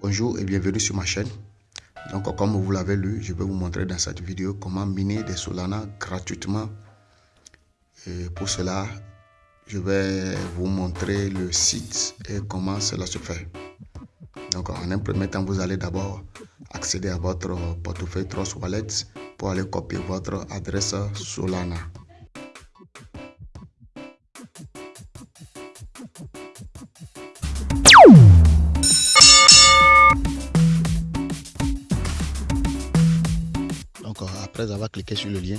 Bonjour et bienvenue sur ma chaîne. Donc comme vous l'avez lu, je vais vous montrer dans cette vidéo comment miner des Solana gratuitement. Et pour cela, je vais vous montrer le site et comment cela se fait. Donc en un premier temps, vous allez d'abord accéder à votre portefeuille Trust Wallet pour aller copier votre adresse Solana. Après avoir cliqué sur le lien,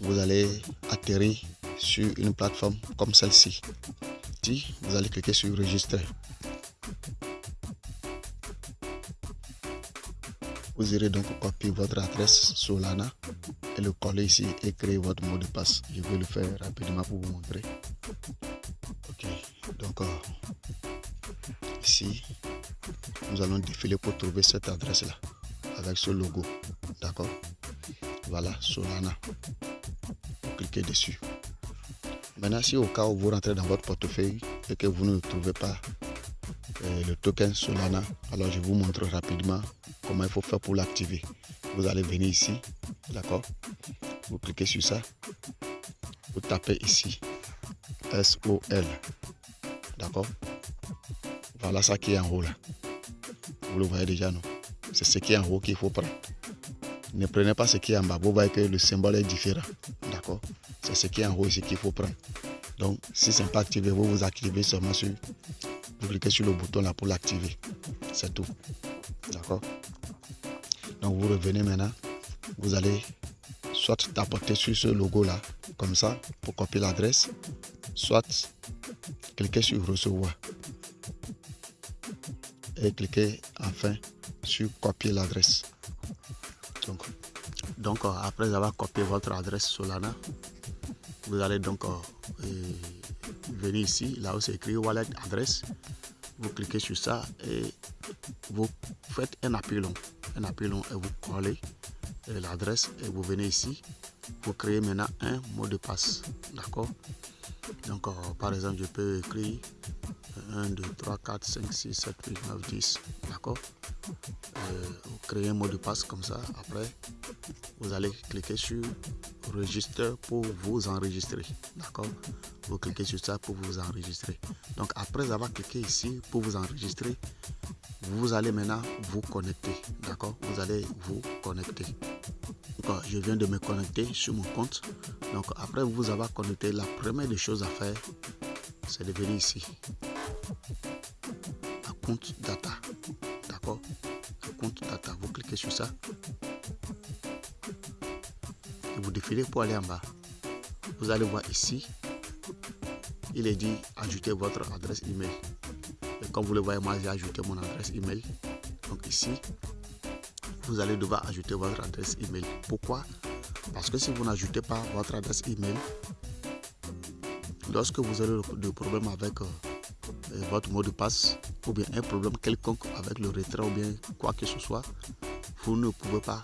vous allez atterrir sur une plateforme comme celle-ci. Vous allez cliquer sur Registrer. Vous irez donc copier votre adresse Solana et le coller ici et créer votre mot de passe. Je vais le faire rapidement pour vous montrer. Ok, donc euh, ici, nous allons défiler pour trouver cette adresse là avec ce logo. D'accord? Voilà, Solana. Vous cliquez dessus. Maintenant, si au cas où vous rentrez dans votre portefeuille et que vous ne trouvez pas euh, le token Solana, alors je vous montre rapidement comment il faut faire pour l'activer. Vous allez venir ici, d'accord? Vous cliquez sur ça. Vous tapez ici SOL. D'accord? Voilà ça qui est en haut là. Vous le voyez déjà, non? C'est ce qui est en haut qu'il faut prendre. Ne prenez pas ce qui est en bas. Vous voyez que le symbole est différent. D'accord C'est ce qui est en haut ici qu'il faut prendre. Donc, si ce n'est pas activé, vous vous activez seulement sur... Vous cliquez sur le bouton là pour l'activer. C'est tout. D'accord Donc, vous revenez maintenant. Vous allez soit tapoter sur ce logo là, comme ça, pour copier l'adresse, soit cliquez sur recevoir et cliquez enfin sur copier l'adresse. Donc, euh, après avoir copié votre adresse Solana, vous allez donc euh, venir ici, là où c'est écrit wallet adresse. Vous cliquez sur ça et vous faites un appui long, un appui long et vous collez l'adresse et vous venez ici. Vous créez maintenant un mot de passe, d'accord? Donc euh, par exemple, je peux écrire 1, 2, 3, 4, 5, 6, 7, 8, 9, 10. D'accord Vous créez un mot de passe comme ça. Après, vous allez cliquer sur Registre pour vous enregistrer. D'accord Vous cliquez sur ça pour vous enregistrer. Donc, après avoir cliqué ici pour vous enregistrer, vous allez maintenant vous connecter. D'accord Vous allez vous connecter. Je viens de me connecter sur mon compte. Donc, après vous avoir connecté, la première des choses à faire, c'est de venir ici à compte data. D'accord compte data. Vous cliquez sur ça. Et vous défilez pour aller en bas. Vous allez voir ici. Il est dit ajouter votre adresse email. Et comme vous le voyez moi j'ai ajouté mon adresse email. Donc ici vous allez devoir ajouter votre adresse email. Pourquoi? Parce que si vous n'ajoutez pas votre adresse email lorsque vous aurez des problèmes avec euh, votre mot de passe ou bien un problème quelconque avec le retrait ou bien quoi que ce soit, vous ne pouvez pas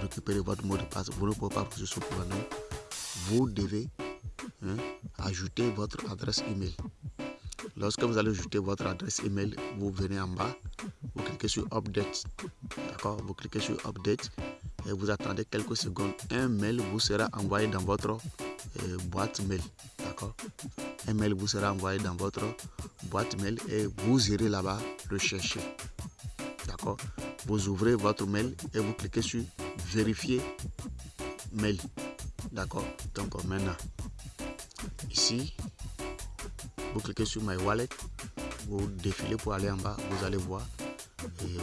récupérer votre mot de passe, vous ne pouvez pas récupérer ce problème. Vous devez hein, ajouter votre adresse email. Lorsque vous allez ajouter votre adresse email, vous venez en bas, vous cliquez sur Update. D'accord? Vous cliquez sur Update et vous attendez quelques secondes. Un mail vous sera envoyé dans votre euh, boîte mail. D'accord? Un mail vous sera envoyé dans votre boîte mail et vous irez là-bas le chercher. D'accord? Vous ouvrez votre mail et vous cliquez sur Vérifier mail. D'accord? Donc maintenant, ici, vous cliquez sur My Wallet, vous défilez pour aller en bas, vous allez voir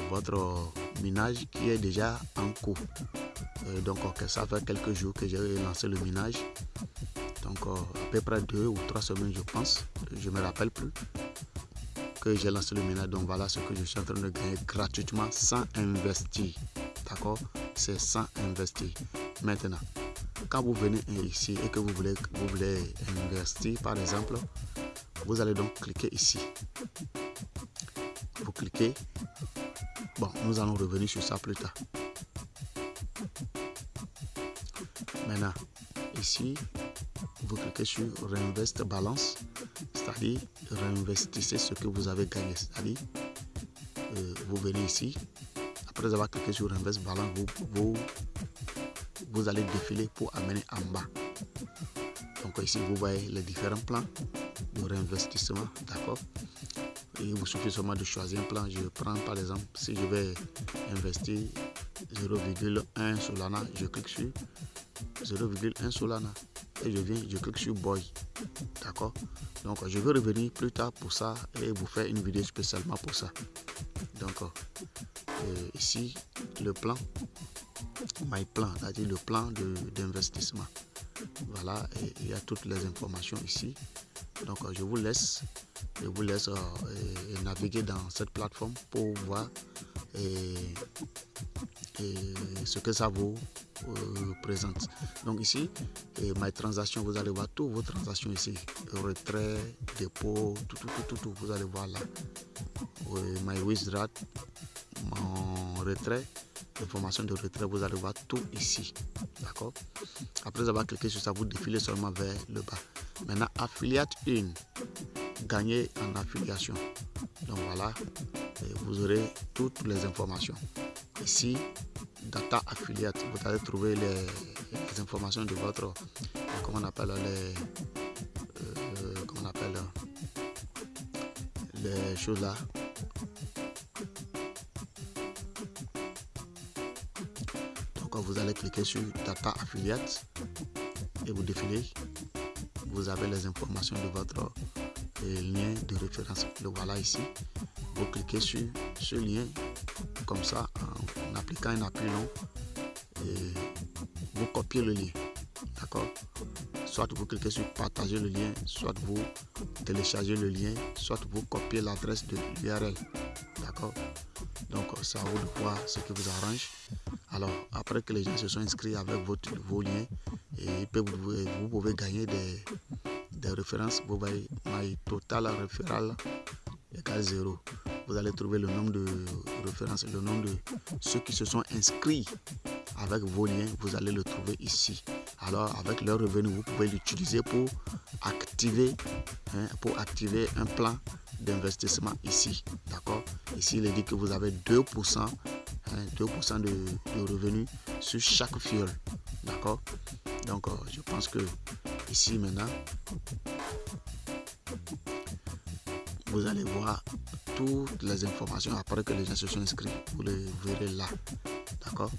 votre minage qui est déjà en cours. donc, ça fait quelques jours que j'ai lancé le minage. À peu près deux ou trois semaines, je pense. Je me rappelle plus que j'ai lancé le minage. Donc, voilà ce que je suis en train de gagner gratuitement sans investir. D'accord? C'est sans investir. Maintenant, quand vous venez ici et que vous voulez, vous voulez investir, par exemple, vous allez donc cliquer ici. Vous cliquez. Bon, nous allons revenir sur ça plus tard. Maintenant, ici, vous cliquez sur Reinvest Balance, c'est-à-dire réinvestissez ce que vous avez gagné, c'est-à-dire vous venez ici. Après avoir cliqué sur Invest Balance, vous, vous, allez défiler pour amener en bas. Donc ici, vous voyez les différents plans de réinvestissement. D'accord? Il vous suffit seulement de choisir un plan. Je prends par exemple, si je vais investir 0,1 Solana, je clique sur 0,1 Solana et je viens, je clique sur Boy. D'accord? Donc je vais revenir plus tard pour ça et vous faire une vidéo spécialement pour ça. Donc ici, le plan, my plan, c'est-à-dire le plan d'investissement. Voilà, et il y a toutes les informations ici. Donc je vous laisse, je vous laisse euh, naviguer dans cette plateforme pour voir ce que ça vous euh, présente. Donc ici, et my transaction, vous allez voir toutes vos transactions ici. Retrait, dépôt, tout, tout, tout, tout, vous allez voir là. my withdraw, mon retrait, information de retrait, vous allez voir tout ici. D'accord? Après avoir cliqué sur ça, vous défilez seulement vers le bas. Maintenant, affiliate 1, gagner en affiliation. Donc voilà, vous aurez toutes les informations. Ici, data affiliate, vous allez trouver les, informations de votre, comment on appelle les, euh, comment on appelle les choses là. Donc vous allez cliquer sur data affiliate et vous défilez. Vous avez les informations de votre lien de référence. Le voilà ici. Vous cliquez sur ce lien comme ça appliquant un appui long et vous copiez le lien. D'accord? Soit vous cliquez sur partager le lien, soit vous téléchargez le lien, soit vous copiez l'adresse de l'URL. D'accord? Donc c'est à vous de voir ce qui vous arrange. Alors après que les gens se sont inscrits avec votre, vos liens, et vous, vous pouvez gagner des, des références. Vous voyez, my total referral égale 0 vous allez trouver le nombre de références, le nombre de ceux qui se sont inscrits avec vos liens, vous allez le trouver ici. Alors avec leur revenu, vous pouvez l'utiliser pour activer, hein, pour activer un plan d'investissement ici. D'accord? Ici, il est dit que vous avez 2%, 2% hein, de, de, revenus sur chaque fuel. D'accord? Donc, euh, je pense que ici maintenant, vous allez voir toutes les informations après que les gens se sont inscrits. Vous les verrez là. D'accord?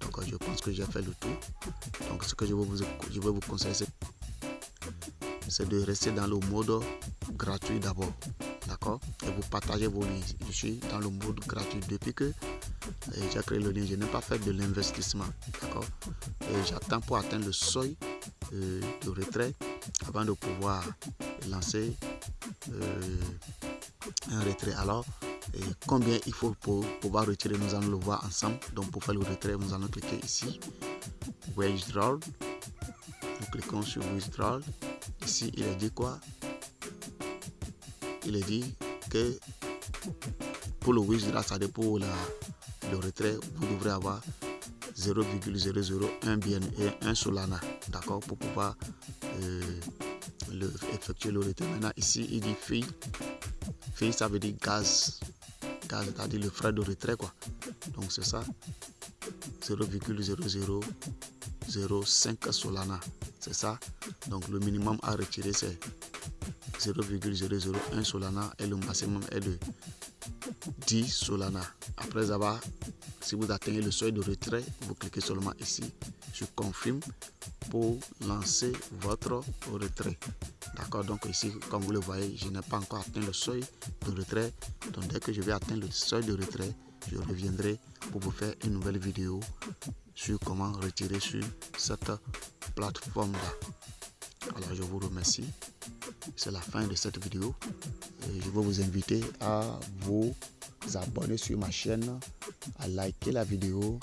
Donc je pense que j'ai fait le tour. Donc ce que je vais vous, vous conseiller, c'est de rester dans le mode gratuit d'abord. D'accord? Et vous partagez vos liens. Je suis dans le mode gratuit depuis que j'ai créé le lien. Je n'ai pas fait de l'investissement. D'accord? Et j'attends pour atteindre le seuil euh, de retrait avant de pouvoir lancer euh, un retrait. Alors, et combien il faut pour pouvoir retirer, nous allons le voir ensemble? Donc, pour faire le retrait, nous allons cliquer ici, Withdraw. Nous cliquons sur Withdraw. Ici, il est dit quoi? Il est dit que pour le withdraw, ça dépend la, le retrait, vous devrez avoir 0,001 bien et 1 Solana, d'accord, pour pouvoir euh, effectuer le retrait. Maintenant, ici, il dit fee ça veut dire gaz. Gaz, c'est-à-dire le frais de retrait, quoi. Donc, c'est ça. 0,0005 Solana. C'est ça. Donc, le minimum à retirer, c'est 0,001 Solana et le maximum est de 10 Solana. Après avoir, si vous atteignez le seuil de retrait, vous cliquez seulement ici sur confirme pour lancer votre retrait. D'accord, donc ici, comme vous le voyez, je n'ai pas encore atteint le seuil de retrait. Donc dès que je vais atteindre le seuil de retrait, je reviendrai pour vous faire une nouvelle vidéo sur comment retirer sur cette plateforme-là. Alors je vous remercie. C'est la fin de cette vidéo. Je vais vous inviter à vous abonner sur ma chaîne, à liker la vidéo,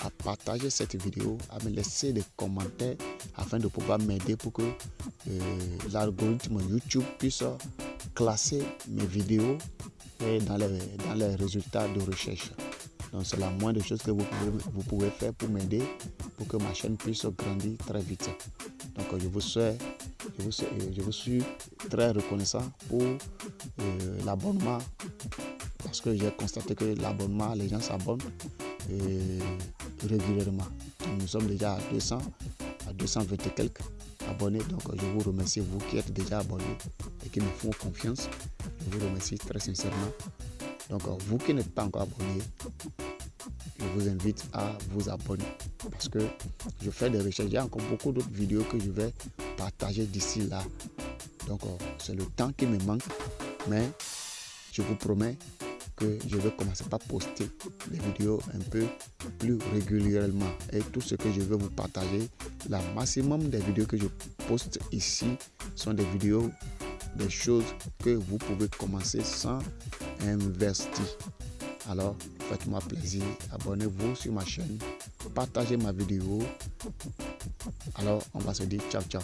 à partager cette vidéo, à me laisser des commentaires afin de pouvoir m'aider pour que euh, l'algorithme YouTube puisse classer mes vidéos dans les, dans les résultats de recherche. Donc c'est la moindre chose que vous pouvez, vous pouvez faire pour m'aider pour que ma chaîne puisse grandir très vite. Donc je vous souhaite, je vous, suis très reconnaissant pour euh, l'abonnement parce que j'ai constaté que l'abonnement, les gens s'abonnent régulièrement. Nous sommes déjà à 200, à 220 et quelques abonnés. Donc je vous remercie, vous qui êtes déjà abonnés et qui me font confiance. Je vous remercie très sincèrement. Donc vous qui n'êtes pas encore abonné, je vous invite à vous abonner parce que je fais des recherches. Il y a encore beaucoup d'autres vidéos que je vais partager d'ici là. Donc c'est le temps qui me manque, mais je vous promets que je vais commencer par poster les vidéos un peu plus régulièrement et tout ce que je vais vous partager la maximum des vidéos que je poste ici sont des vidéos des choses que vous pouvez commencer sans investir alors faites-moi plaisir. Abonnez-vous sur ma chaîne. Partagez ma vidéo. Alors on va se dire ciao ciao.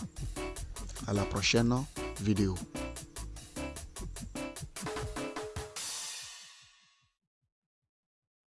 À la prochaine vidéo